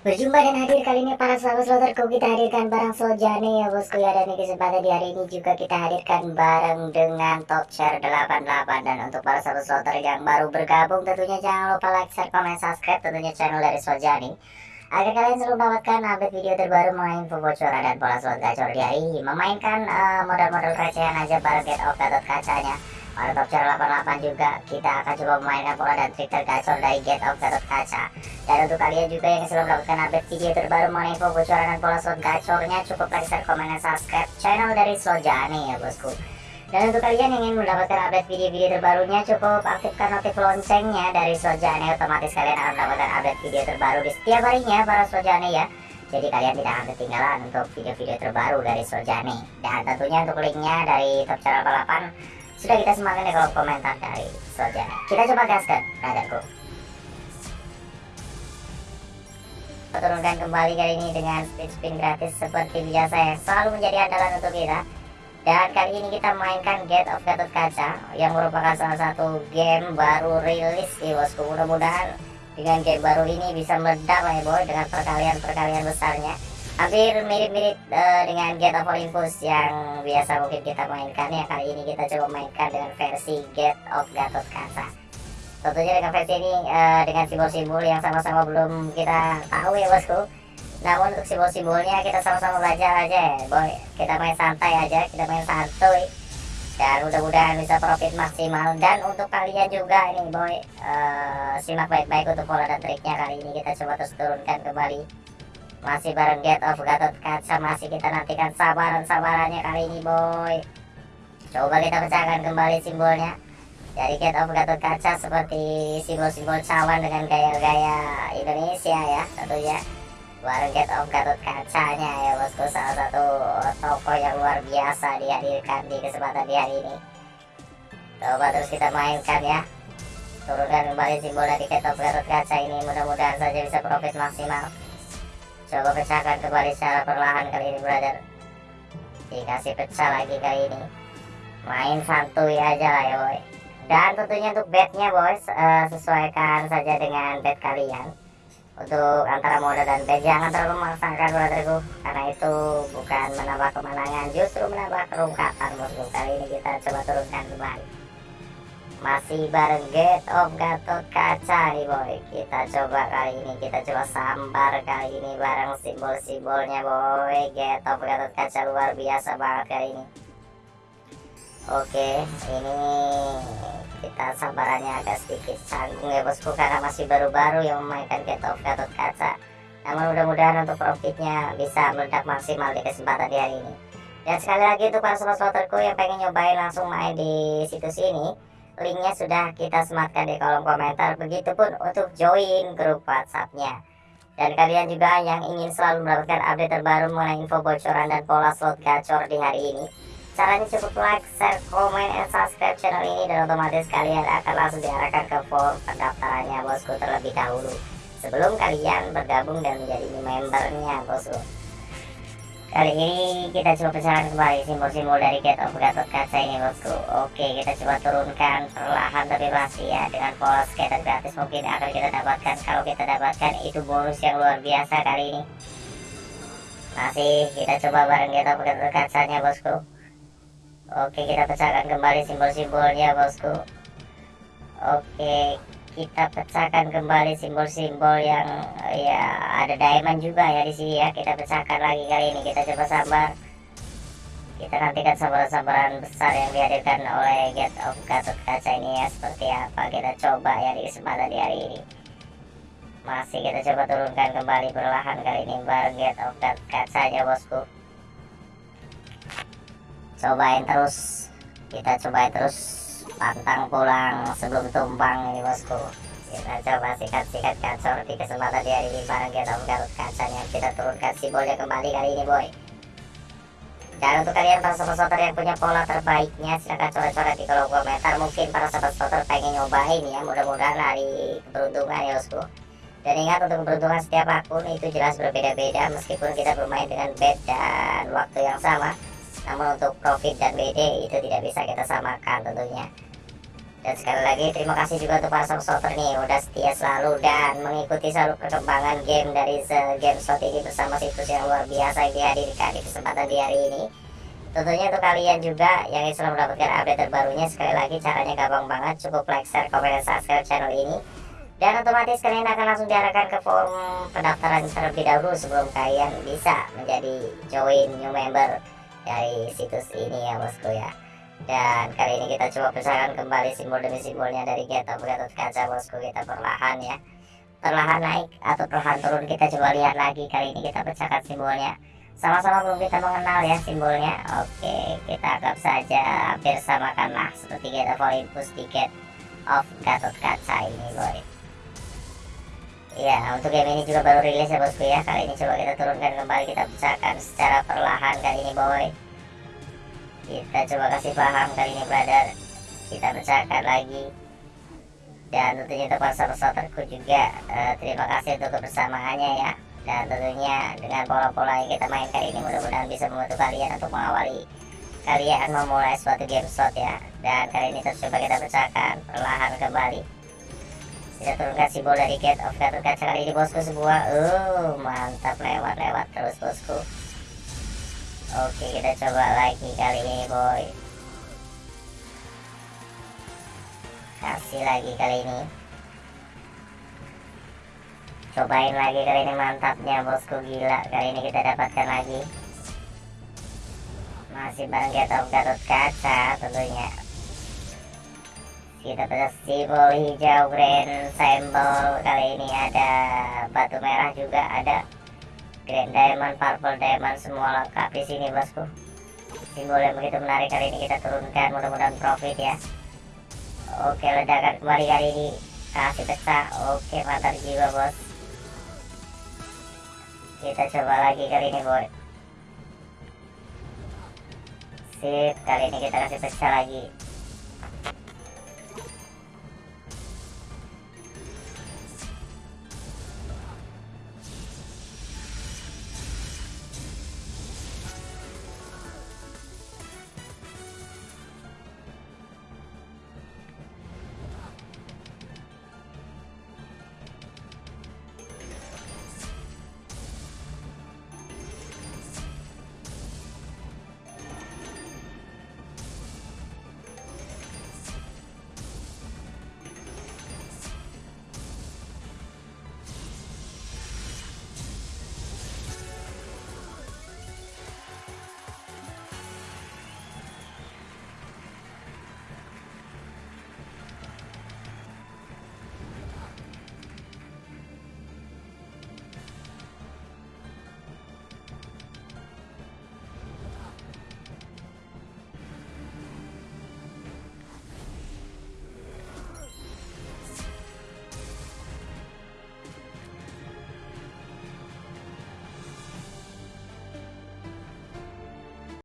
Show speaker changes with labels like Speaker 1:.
Speaker 1: Berjumpa dan hadir kali ini para sahabat sloterku kita hadirkan barang Sojane ya bosku. Ya Dan di kesempatan di hari ini juga kita hadirkan bareng dengan top share 88 Dan untuk para sahabat sloter yang baru bergabung tentunya jangan lupa like, share, komen, subscribe tentunya channel dari Sojane Agar kalian selalu mendapatkan update video terbaru mengenai info bocoran dan pola slot gacor di hari ini Memainkan uh, modal-modal recehan aja bareng get off kacanya pada top channel 88 juga kita akan coba memainkan pola dan trik tergacor dari get of gatot kaca. Dan untuk kalian juga yang sudah mendapatkan update video terbaru mengenai info bocoran dan pola slot gacornya cukup like, share, komen, dan subscribe channel dari Slojane ya bosku. Dan untuk kalian yang ingin mendapatkan update video-video terbarunya cukup aktifkan notif loncengnya dari Slojane. Otomatis kalian akan mendapatkan update video terbaru di setiap harinya para Slojane ya. Jadi kalian tidak akan ketinggalan untuk video-video terbaru dari Sojane dan tentunya untuk linknya dari top channel 88 sudah kita semangat ya kalau komentar dari Soja. Kita coba gaskan, radarku. Turunkan kembali kali ini dengan spin-spin gratis seperti biasa yang selalu menjadi andalan untuk kita. Dan kali ini kita mainkan Get of Gatot Kaca yang merupakan salah satu game baru rilis di bosku. Mudah-mudahan dengan game baru ini bisa meledak lah ya boy dengan perkalian-perkalian besarnya hampir mirip-mirip uh, dengan Get of Olympus yang biasa mungkin kita mainkan ya. Kali ini kita coba mainkan dengan versi Get of Gatot Kaca. Tentunya dengan versi ini uh, dengan simbol-simbol yang sama-sama belum kita tahu ya bosku. Namun untuk simbol-simbolnya kita sama-sama belajar aja ya. Boy kita main santai aja kita main santuy. Dan mudah-mudahan bisa profit maksimal. Dan untuk kalian juga ini boy uh, simak baik-baik untuk pola dan triknya. Kali ini kita coba terus turunkan kembali masih bareng Get of Gatot Kaca Masih kita nantikan sabaran-sabarannya kali ini boy. Coba kita pecahkan kembali simbolnya. Dari Get of Gatot Kaca seperti simbol-simbol cawan dengan gaya-gaya Indonesia ya tentunya. Bareng Get of Gatot Kacanya ya bosku. Salah satu toko yang luar biasa dihadirkan di kesempatan di hari ini. Coba terus kita mainkan ya. Turunkan kembali simbol dari Get of Gatot Kaca ini Mudah-mudahan saja bisa profit maksimal Coba pecahkan kembali secara perlahan kali ini brother. Dikasih pecah lagi kali ini. Main santuy aja lah ya boy. Dan tentunya untuk bednya boys uh, Sesuaikan saja dengan bed kalian. Untuk antara mode dan bed Jangan terlalu memaksakan brotherku Karena itu bukan menambah kemenangan Justru menambah kerungkatan bosku Kali ini kita coba turunkan kembali masih bareng Get of Gatot Kaca nih boy. Kita coba kali ini kita coba sambar kali ini bareng simbol-simbolnya boy. Get of Gatot Kaca luar biasa banget kali ini. Oke ini kita sambarannya agak sedikit canggung ya bosku karena masih baru-baru yang memainkan Get of Gatot Kaca. Namun mudah-mudahan untuk profitnya bisa meledak maksimal di kesempatan di hari ini. Dan sekali lagi untuk para sobat sloterku yang pengen nyobain langsung main di situs ini linknya sudah kita sematkan di kolom komentar. Begitupun untuk join grup whatsappnya. Dan kalian juga yang ingin selalu mendapatkan update terbaru mengenai info bocoran dan pola slot gacor di hari ini caranya cukup like, share, komen, dan subscribe channel ini dan otomatis kalian akan langsung diarahkan ke form pendaftarannya bosku terlebih dahulu. Sebelum kalian bergabung dan menjadi membernya bosku Kali ini kita coba pecahkan kembali simbol-simbol dari Get of Gatot Kaca ini bosku Oke kita coba turunkan perlahan tapi pasti ya. Dengan pola skater gratis mungkin akan kita dapatkan. Kalau kita dapatkan itu bonus yang luar biasa kali ini. Masih kita coba bareng Get of Gatot Kacanya bosku. Oke kita pecahkan kembali simbol-simbolnya bosku. Oke kita pecahkan kembali simbol-simbol yang ya ada diamond juga ya di sini ya. Kita pecahkan lagi kali ini. Kita coba sabar. Kita nantikan sambaran-sambaran besar yang dihadirkan oleh Get of Gatot Kaca ini ya. Seperti apa kita coba ya di kesempatan di hari ini. Masih kita coba turunkan kembali perlahan kali ini bareng Get of Gatot Kacanya bosku. Cobain terus. Kita cobain terus pantang pulang sebelum tumbang ini bosku. Kita coba sikat-sikat kacor di kesempatan di hari ini bareng kita kacanya kita turunkan simbolnya kembali kali ini boy. Dan untuk kalian para sobat sotor yang punya pola terbaiknya silahkan coret-coret di kolom komentar. Mungkin para sobat sotor pengen nyobain ya mudah-mudahan hari keberuntungan ya bosku. Dan ingat untuk keberuntungan setiap akun itu jelas berbeda-beda meskipun kita bermain dengan bed dan waktu yang sama. Namun untuk profit dan BD itu tidak bisa kita samakan tentunya dan sekali lagi terima kasih juga untuk para supporter nih udah setia selalu dan mengikuti selalu perkembangan game dari game slot ini bersama situs yang luar biasa yang dihadirkan di kesempatan di hari ini. Tentunya untuk kalian juga yang selalu mendapatkan update terbarunya sekali lagi caranya gampang banget cukup like, share, komen, dan subscribe channel ini. Dan otomatis kalian akan langsung diarahkan ke form pendaftaran terlebih dahulu sebelum kalian bisa menjadi join new member dari situs ini ya bosku ya dan kali ini kita coba pecahkan kembali simbol demi simbolnya dari Get of Gatot Kaca bosku. Kita perlahan ya. Perlahan naik atau perlahan turun kita coba lihat lagi. Kali ini kita pecahkan simbolnya. Sama-sama belum kita mengenal ya simbolnya. Oke kita anggap saja hampir samakanlah seperti Get of Olympus tiket of Gatot Kaca ini boy. Ya, untuk game ini juga baru rilis ya bosku ya. Kali ini coba kita turunkan kembali, kita pecahkan secara perlahan kali ini boy kita coba kasih paham kali ini brother kita pecahkan lagi. Dan tentunya untuk sahabatku juga uh, terima kasih untuk kebersamaannya ya. Dan tentunya dengan pola-pola yang kita mainkan ini mudah-mudahan bisa membantu kalian untuk mengawali kalian memulai suatu game slot ya. Dan kali ini terus coba kita pecahkan perlahan kembali. Kita turunkan simbol dari gate of Kaca kali ini bosku sebuah uh mantap lewat-lewat terus bosku Oke kita coba lagi kali ini boy. Kasih lagi kali ini. Cobain lagi kali ini mantapnya bosku. Gila Kali ini kita dapatkan lagi. Masih bareng Gatot Gatot Kaca tentunya. Kita dapat simbol hijau grand symbol kali ini ada batu merah juga ada Diamond, Purple Diamond semua lengkap di sini bosku. Simbol yang begitu menarik kali ini kita turunkan, mudah-mudahan profit ya. Oke, ledakan kembali kali ini kasih pecah. Oke, mantap jiwa bos. Kita coba lagi kali ini boy. Sip, kali ini kita kasih pecah lagi.